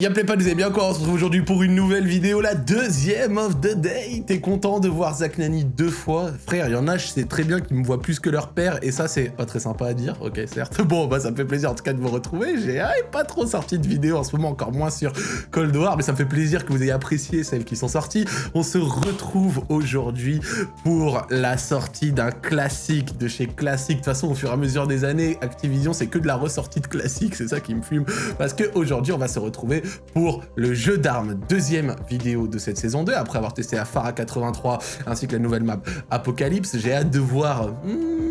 Y'a pas, vous allez bien quoi On se retrouve aujourd'hui pour une nouvelle vidéo, la deuxième of the day. T'es content de voir Zach Nani deux fois? Frère, il y en a, je sais très bien qu'ils me voient plus que leur père, et ça c'est pas très sympa à dire, ok certes. Bon, bah ça me fait plaisir en tout cas de vous retrouver. J'ai pas trop sorti de vidéo en ce moment, encore moins sur Cold War, mais ça me fait plaisir que vous ayez apprécié celles qui sont sorties. On se retrouve aujourd'hui pour la sortie d'un classique de chez Classic. De toute façon, au fur et à mesure des années, Activision c'est que de la ressortie de classique, c'est ça qui me fume. Parce qu'aujourd'hui, on va se retrouver pour le jeu d'armes, deuxième vidéo de cette saison 2, après avoir testé la Phara 83 ainsi que la nouvelle map Apocalypse. J'ai hâte de voir... Hmm,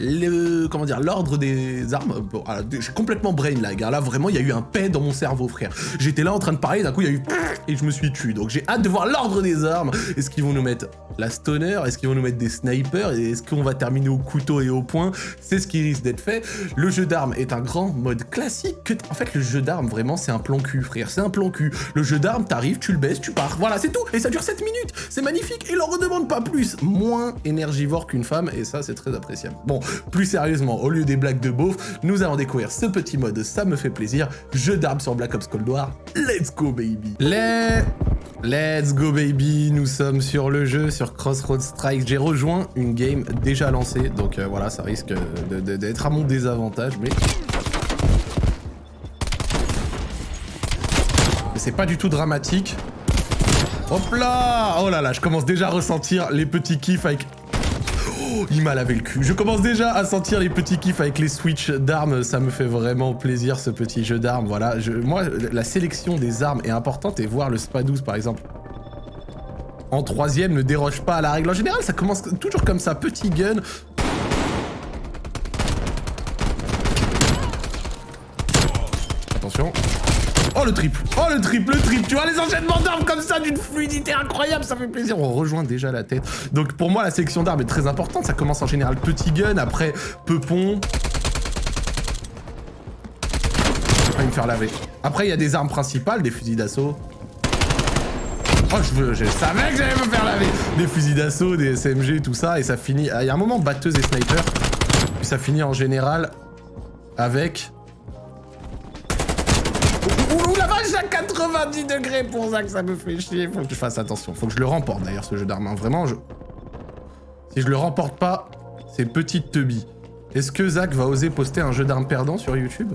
le comment dire l'ordre des armes bon, j'ai complètement brain lag hein. là vraiment il y a eu un paix dans mon cerveau frère. J'étais là en train de parler d'un coup il y a eu et je me suis tué. Donc j'ai hâte de voir l'ordre des armes. Est-ce qu'ils vont nous mettre la stoner? Est-ce qu'ils vont nous mettre des snipers? Et est-ce qu'on va terminer au couteau et au poing? C'est ce qui risque d'être fait. Le jeu d'armes est un grand mode classique que en fait le jeu d'armes vraiment c'est un plan cul frère. C'est un plan cul. Le jeu d'armes t'arrives tu le baisses tu pars. Voilà c'est tout. Et ça dure 7 minutes. C'est magnifique. Et il en redemande pas plus. Moins énergivore qu'une femme. Et ça c'est très appréciable. Bon plus sérieusement, au lieu des blagues de beauf, nous allons découvrir ce petit mode, ça me fait plaisir, jeu d'armes sur Black Ops Cold War, let's go baby. Let's... Let's go baby, nous sommes sur le jeu, sur Crossroads Strike. J'ai rejoint une game déjà lancée, donc euh, voilà, ça risque d'être à mon désavantage, mais... Mais c'est pas du tout dramatique. Hop là! Oh là là, je commence déjà à ressentir les petits kiffs avec Il m'a lavé le cul. Je commence déjà à sentir les petits kiffs avec les switches d'armes. Ça me fait vraiment plaisir, ce petit jeu d'armes. Voilà, moi, la sélection des armes est importante et voir le SPA-12, par exemple, en troisième ne déroge pas à la règle. En général, ça commence toujours comme ça. Petit gun, Attention. Oh le triple Oh le triple, le triple Tu vois les enchaînements d'armes comme ça d'une fluidité incroyable, ça fait plaisir. On rejoint déjà la tête. Donc pour moi la sélection d'armes est très importante. Ça commence en général petit gun, après peupon. va me faire laver. Après il y a des armes principales, des fusils d'assaut. Oh, je, savais que j'allais me faire laver Des fusils d'assaut, des SMG, tout ça, et ça finit... Il y a un moment, batteuse et sniper, ça finit en général avec 90 degrés pour Zach, ça me fait chier. Faut que je fasse attention. Faut que je le remporte d'ailleurs, ce jeu d'armes. Hein. Vraiment, je... si je le remporte pas, c'est petite teubie. Est-ce que Zach va oser poster un jeu d'armes perdant sur YouTube?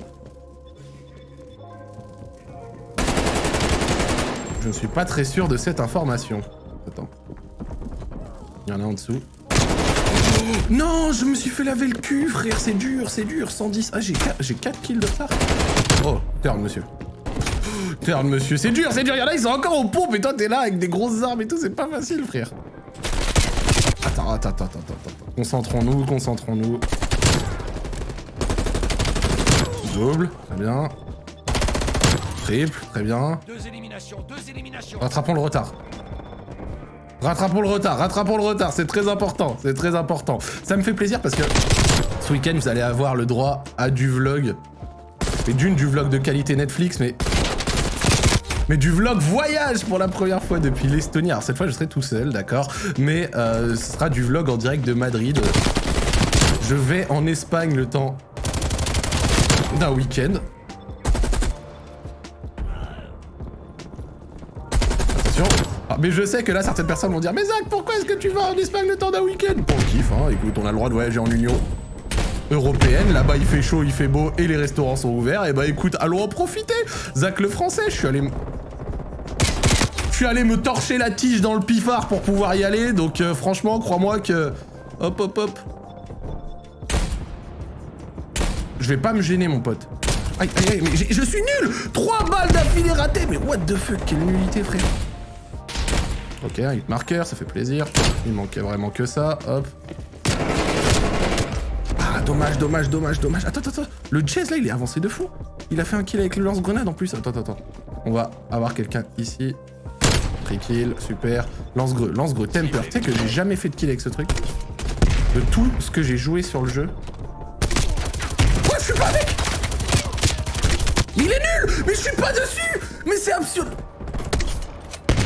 Je ne suis pas très sûr de cette information. Attends. Il y en a en dessous. non, je me suis fait laver le cul, frère, c'est dur, c'est dur. 110. Ah, j'ai 4, 4 kills de retard. Oh, turn, monsieur. Turn, monsieur, c'est dur, c'est dur. Y'en a, ils sont encore aux pompes et toi, t'es là avec des grosses armes et tout. C'est pas facile, frère. Attends, attends, attends, attends, attends. Concentrons-nous, concentrons-nous. Double, très bien. Triple, très bien. Deux éliminations, deux éliminations. Rattrapons le retard. Rattrapons le retard, rattrapons le retard, c'est très important, c'est très important. Ça me fait plaisir parce que ce week-end, vous allez avoir le droit à du vlog. Et d'une, du vlog de qualité Netflix, mais mais du vlog voyage pour la première fois depuis l'Estonie. Alors cette fois, je serai tout seul, d'accord Mais euh, ce sera du vlog en direct de Madrid. Je vais en Espagne le temps d'un week-end. Attention. Ah, mais je sais que là, certaines personnes vont dire « Mais Zach, pourquoi est-ce que tu vas en Espagne le temps d'un week-end ?» Pour le kiff, hein. Écoute, on a le droit de voyager en Union européenne. Là-bas, il fait chaud, il fait beau et les restaurants sont ouverts. Et bah écoute, allons en profiter. Zach le français, je suis allé... Je suis allé me torcher la tige dans le pifard pour pouvoir y aller. Donc euh, franchement, crois-moi que... Hop, hop, hop. Je vais pas me gêner, mon pote. Aïe, aïe, aïe, mais je suis nul Trois balles d'affilée ratées Mais what the fuck, quelle nullité, frère Ok, un hit marker, ça fait plaisir. Il manquait vraiment que ça, hop dommage, dommage, dommage, dommage. Attends, attends, attends. Le Jazz, là, il est avancé de fou. Il a fait un kill avec le lance-grenade en plus. Attends, attends, attends. On va avoir quelqu'un ici. Super. Lance-greux, lance-greux, temper. Tu sais que j'ai jamais fait de kill avec ce truc. De tout ce que j'ai joué sur le jeu. Ouais, je suis pas avec Il est nul Mais je suis pas dessus Mais c'est absurde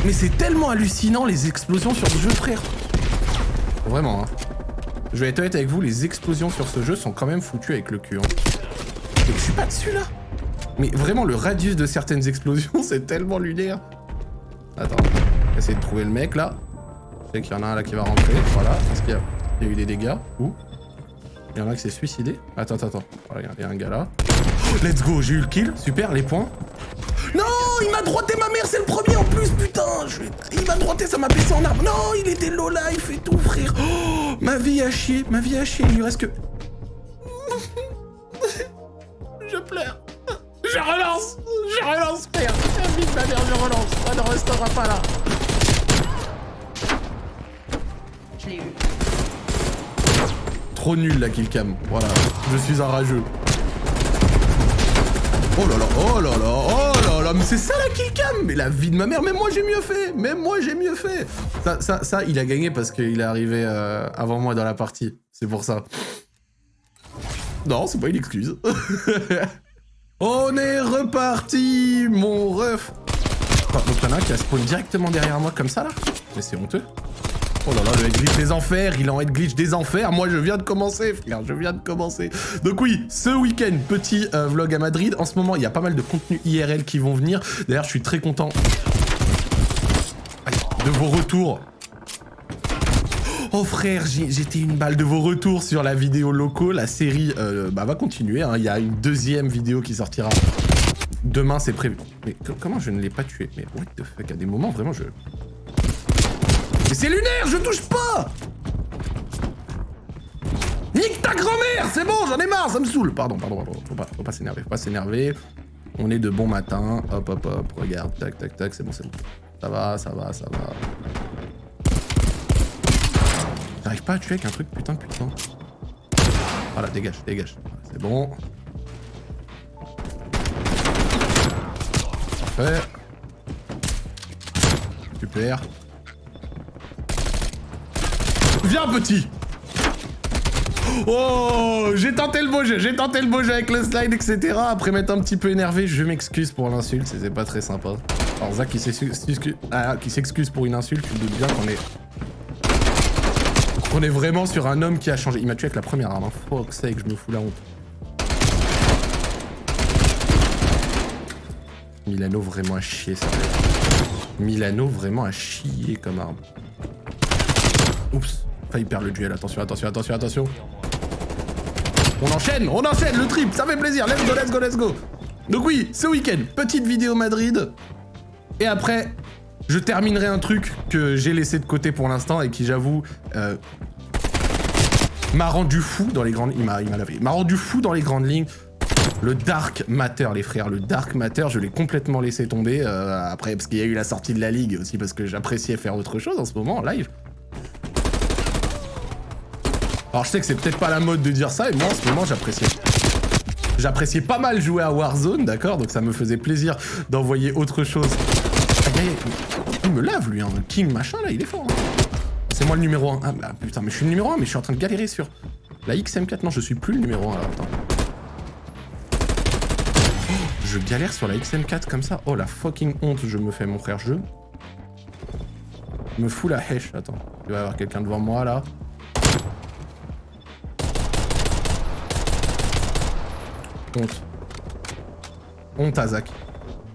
Mais c'est tellement hallucinant les explosions sur le jeu, frère. Vraiment, hein. Je vais être honnête avec vous, les explosions sur ce jeu sont quand même foutues avec le cul. Hein. Je suis pas dessus là Mais vraiment, le radius de certaines explosions, c'est tellement lunaire. Attends, essayer de trouver le mec, là. Je sais qu'il y en a un là qui va rentrer, voilà. Est-ce qu'il y, a eu des dégâts Où? Il y en a qui s'est suicidé Attends, attends, attends. Voilà, il y a un gars là. Let's go, j'ai eu le kill, super, les points. Non, il m'a droité ma mère, c'est le premier en plus, putain Il m'a droité, ça m'a baissé en arbre. Non, il était low life et tout, frère. Oh, ma vie a chier, ma vie a chier, il lui reste que... Mère, je relance Ça ne restera pas là Je l'ai eu. Trop nul la killcam, voilà. Je suis un rageux. Oh là là, oh là là, oh là là, mais c'est ça la killcam Mais la vie de ma mère, même moi j'ai mieux fait Même moi j'ai mieux fait ça, ça, ça, il a gagné parce qu'il est arrivé euh, avant moi dans la partie. C'est pour ça. Non, c'est pas une excuse. On est reparti, mon ref Donc y'en a un qui a spawn directement derrière moi comme ça, là Mais c'est honteux. Oh là là, le head glitch des enfers, il en head glitch des enfers. Moi, je viens de commencer, frère, je viens de commencer. Donc oui, ce week-end, petit euh, vlog à Madrid. En ce moment, il y a pas mal de contenus IRL qui vont venir. D'ailleurs, je suis très content de vos retours. Oh frère, j'étais une balle de vos retours sur la vidéo locaux. La série euh, bah, va continuer. Hein. Il y a une deuxième vidéo qui sortira. Demain, c'est prévu. Mais comment je ne l'ai pas tué? Mais what the fuck, à des moments, vraiment, je... Mais c'est lunaire, je touche pas Nique ta grand-mère C'est bon, j'en ai marre, ça me saoule Pardon, pardon, pardon, faut pas, s'énerver, faut pas s'énerver. On est de bon matin, hop, hop, hop, regarde, tac, tac, tac, c'est bon, c'est bon. Ça va, ça va, ça va. J'arrive pas à tuer avec un truc putain putain. Voilà, dégage, dégage. C'est bon. Super. Viens, petit Oh J'ai tenté le beau jeu, j'ai tenté le beau jeu avec le slide, etc. Après m'être un petit peu énervé, je m'excuse pour l'insulte, c'était pas très sympa. Alors Zach ah, qui s'excuse pour une insulte, tu te doutes bien qu'on est... On est vraiment sur un homme qui a changé. Il m'a tué avec la première arme, hein. fuck sake, je me fous la honte. Milano vraiment à chier ça. Milano vraiment à chier comme arme. Oups. Failli perdre le duel. Attention, attention, attention, attention. On enchaîne, on enchaîne le trip, ça fait plaisir. Let's go, let's go, let's go. Donc oui, ce week-end, petite vidéo Madrid. Et après, je terminerai un truc que j'ai laissé de côté pour l'instant et qui, j'avoue, euh, m'a rendu fou dans les grandes... Il m'a lavé. m'a rendu fou dans les grandes lignes. Le Dark Matter, les frères, le Dark Matter, je l'ai complètement laissé tomber. Euh, après, parce qu'il y a eu la sortie de la Ligue aussi, parce que j'appréciais faire autre chose en ce moment, en live. Alors je sais que c'est peut-être pas la mode de dire ça, et moi en ce moment j'appréciais. J'appréciais pas mal jouer à Warzone, d'accord Donc ça me faisait plaisir d'envoyer autre chose. Il me lave lui, hein. King machin là, il est fort. Hein. C'est moi le numéro 1. Ah bah putain, mais je suis le numéro 1, mais je suis en train de galérer sur la XM4. Non, je suis plus le numéro 1 là, attends. Je galère sur la XM4 comme ça. Oh la fucking honte, je me fais mon frère jeu. Je me fous la hache, attends. Il va y avoir quelqu'un devant moi là. Honte. Honte à Zach.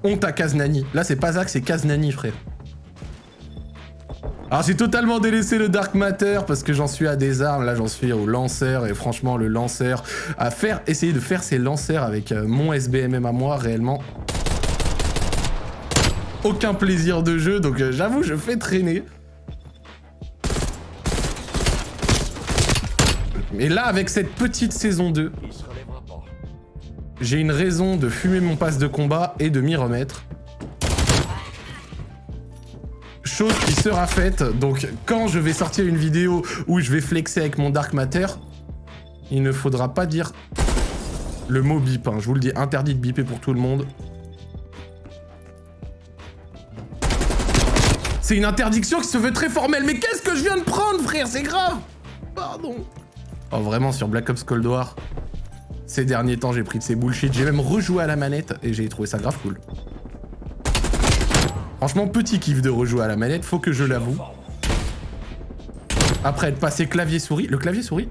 Honte à Kaznani. Là, c'est pas Zach, c'est Kaznani, frère. Alors j'ai totalement délaissé le Dark Matter parce que j'en suis à des armes, là j'en suis au lanceur et franchement le lanceur, à faire, essayer de faire ces lancers avec euh, mon SBMM à moi réellement aucun plaisir de jeu donc euh, j'avoue je fais traîner. Mais là avec cette petite saison 2, j'ai une raison de fumer mon passe de combat et de m'y remettre. Chose qui sera faite, donc quand je vais sortir une vidéo où je vais flexer avec mon Dark Matter, il ne faudra pas dire le mot bip, hein. je vous le dis, interdit de biper pour tout le monde. C'est une interdiction qui se veut très formelle, mais qu'est-ce que je viens de prendre, frère? C'est grave Pardon. Oh, vraiment, sur Black Ops Cold War, ces derniers temps, j'ai pris de ces bullshit. J'ai même rejoué à la manette et j'ai trouvé ça grave cool. Franchement, petit kiff de rejouer à la manette, faut que je l'avoue. Après être passé clavier-souris. Le clavier-souris,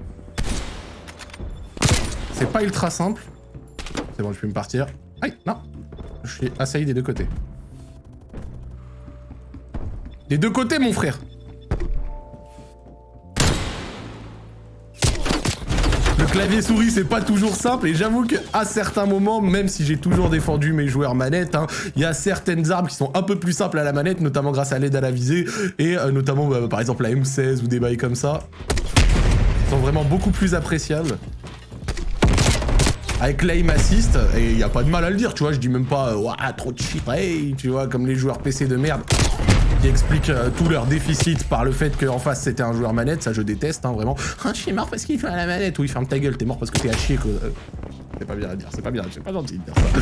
c'est pas ultra simple. C'est bon, je peux me partir. Aïe, non. Je suis assailli des deux côtés. Des deux côtés, mon frère clavier souris, c'est pas toujours simple, et j'avoue qu'à certains moments, même si j'ai toujours défendu mes joueurs manettes, hein, il y a certaines armes qui sont un peu plus simples à la manette, notamment grâce à l'aide à la visée, et euh, notamment, bah, par exemple, la M16 ou des bails comme ça, sont vraiment beaucoup plus appréciables. Avec l'aim assist, et il y a pas de mal à le dire, tu vois, je dis même pas trop de shit, tu vois, comme les joueurs PC de merde qui expliquent euh, tout leur déficit par le fait qu'en face c'était un joueur manette, ça je déteste, hein, vraiment. Ah, je suis mort parce qu'il fait à la manette, oui, ferme ta gueule, t'es mort parce que t'es à chier. Euh, c'est pas bien à dire, c'est pas bien, c'est pas gentil de dire ça.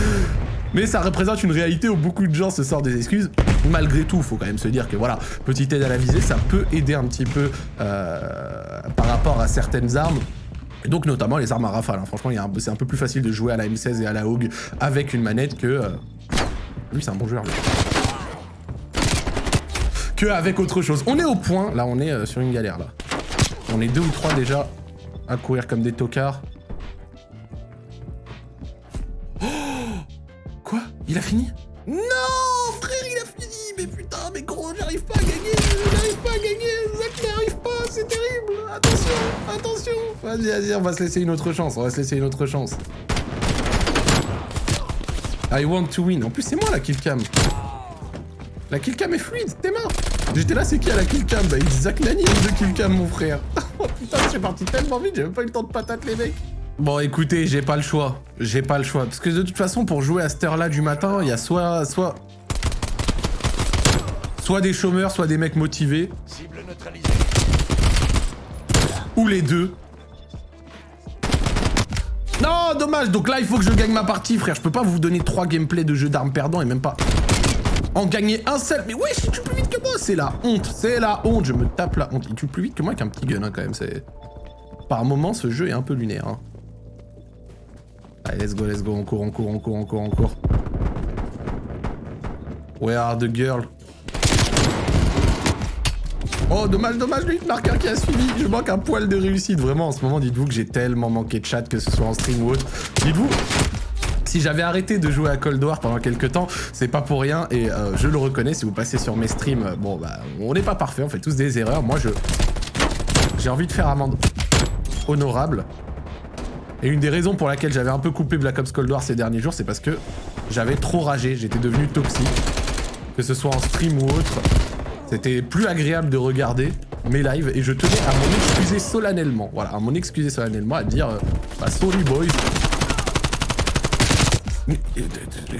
Mais ça représente une réalité où beaucoup de gens se sortent des excuses. Malgré tout, faut quand même se dire que voilà, petite aide à la visée, ça peut aider un petit peu par rapport à certaines armes. Et donc notamment les armes à rafale. Hein. Franchement, c'est un peu plus facile de jouer à la M16 et à la Hogue avec une manette que... Euh, lui, c'est un bon joueur. Que avec autre chose. On est au point. Là, on est euh, sur une galère, là. On est deux ou trois déjà à courir comme des tocards. Oh Quoi? Il a fini? Non Frère, il a fini Mais putain, mais gros, j'arrive pas à gagner J'arrive pas à gagner Zach n'arrive pas, c'est terrible Attention Attention Vas-y, vas-y, on va se laisser une autre chance, on va se laisser une autre chance. I want to win. En plus, c'est moi la killcam. La killcam est fluide, t'es mort. J'étais là, c'est qui à la killcam? Bah, Zach Nani de killcam, mon frère. oh putain, suis parti tellement vite, j'ai même pas eu le temps de patate, les mecs. Bon, écoutez, j'ai pas le choix. J'ai pas le choix. Parce que de toute façon, pour jouer à cette heure-là du matin, il y a soit... soit... Soit des chômeurs, soit des mecs motivés. Ou les deux. Non, dommage. Donc là, il faut que je gagne ma partie, frère. Je peux pas vous donner trois gameplays de jeux d'armes perdants et même pas en gagner un seul. Mais wesh, il tue plus vite que moi. C'est la honte. C'est la honte. Je me tape la honte. Il tue plus vite que moi avec un petit gun, hein, quand même. C'est... Par moment, ce jeu est un peu lunaire. Hein. Allez, let's go, let's go. On court, on court, on court, on court, on court. Where are the girls? Oh, dommage, dommage, lui, marqueur qui a suivi. Je manque un poil de réussite. Vraiment, en ce moment, dites-vous que j'ai tellement manqué de chat, que ce soit en stream ou autre. Dites-vous, si j'avais arrêté de jouer à Cold War pendant quelques temps, c'est pas pour rien et euh, je le reconnais, si vous passez sur mes streams, euh, bon bah on n'est pas parfait, on fait tous des erreurs. Moi je j'ai envie de faire amende honorable. Et une des raisons pour laquelle j'avais un peu coupé Black Ops Cold War ces derniers jours, c'est parce que j'avais trop ragé, j'étais devenu toxique. Que ce soit en stream ou autre, c'était plus agréable de regarder mes lives et je tenais à m'en excuser solennellement. Voilà, à m'en excuser solennellement, à dire euh, bah sorry boys. Mais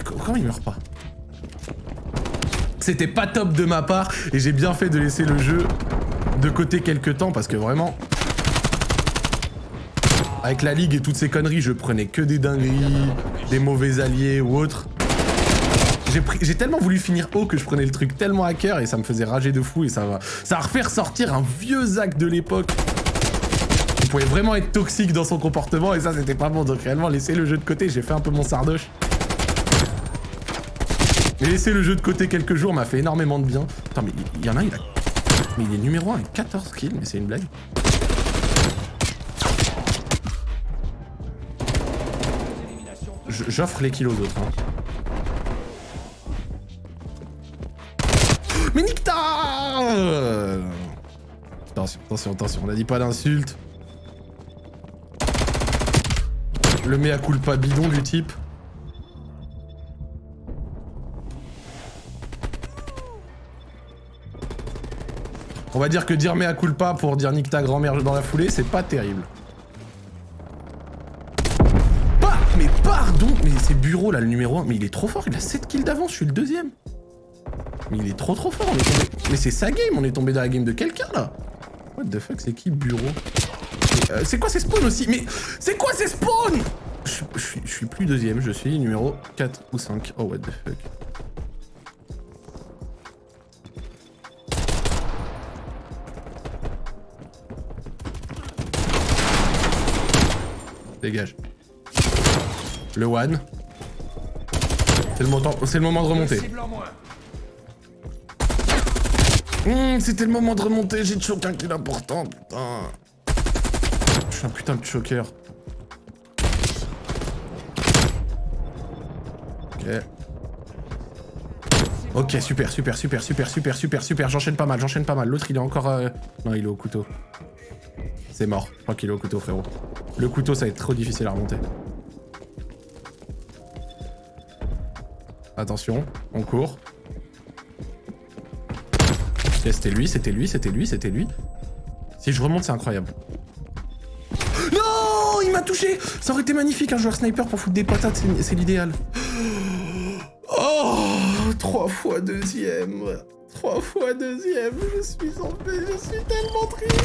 comment il meurt pas C'était pas top de ma part et j'ai bien fait de laisser le jeu de côté quelques temps parce que vraiment... Avec la ligue et toutes ces conneries, je prenais que des dingueries, des mauvais alliés ou autres. J'ai tellement voulu finir haut que je prenais le truc tellement à cœur et ça me faisait rager de fou et ça va, ça va refaire sortir un vieux Zach de l'époque. Pouvait vraiment être toxique dans son comportement et ça c'était pas bon donc réellement laisser le jeu de côté, j'ai fait un peu mon sardoche. Mais laisser le jeu de côté quelques jours m'a fait énormément de bien. Attends mais il y, en a, il a... Mais il est numéro 1 avec 14 kills, mais c'est une blague. J'offre les kills aux autres. Hein. Mais nique Attention, attention, attention, on a dit pas d'insulte. Le mea culpa bidon du type. On va dire que dire mea culpa pour dire nique ta grand-mère dans la foulée, c'est pas terrible. Pas Mais pardon Mais c'est Bureau là, le numéro 1. Mais il est trop fort, il a 7 kills d'avance, je suis le deuxième. Mais il est trop trop fort, Mais c'est sa game, on est tombé dans la game de quelqu'un, là What the fuck, c'est qui, bureau? Euh, C'est quoi ces spawns aussi Mais c'est quoi ces spawns je, suis plus deuxième, je suis numéro 4 ou 5. Oh, what the fuck. Dégage. Le one. C'est le, le, moment de remonter. Mmh, c'était le moment de remonter, j'ai choqué un kill important, putain. Un putain de choker. Ok, super, super, super, super, super, super, super. J'enchaîne pas mal, j'enchaîne pas mal. L'autre, il est encore... euh, Non, il est au couteau. C'est mort. Je crois qu'il est au couteau, frérot. Le couteau, ça va être trop difficile à remonter. Attention, on court. Ok, c'était lui, c'était lui, c'était lui, c'était lui. Si je remonte, c'est incroyable. Il m'a touché. Ça aurait été magnifique, un joueur sniper pour foutre des patates, c'est- l'idéal. Oh Trois fois deuxième. Trois fois deuxième Je suis en paix, je suis tellement triste.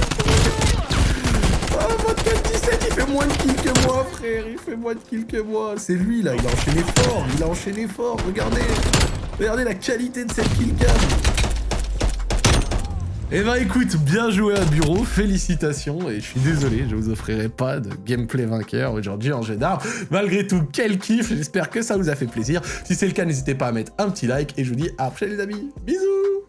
Ah, Vodka 17, il fait moins de kills que moi, frère. Il fait moins de kills que moi. C'est lui, là, il a enchaîné fort. Il a enchaîné fort, regardez. Regardez la qualité de cette killcam eh ben écoute, bien joué à bureau, félicitations, et je suis désolé, je vous offrirai pas de gameplay vainqueur aujourd'hui en jeu d'armes. Malgré tout, quel kiff, j'espère que ça vous a fait plaisir. Si c'est le cas, n'hésitez pas à mettre un petit like, et je vous dis à prochaine les amis, bisous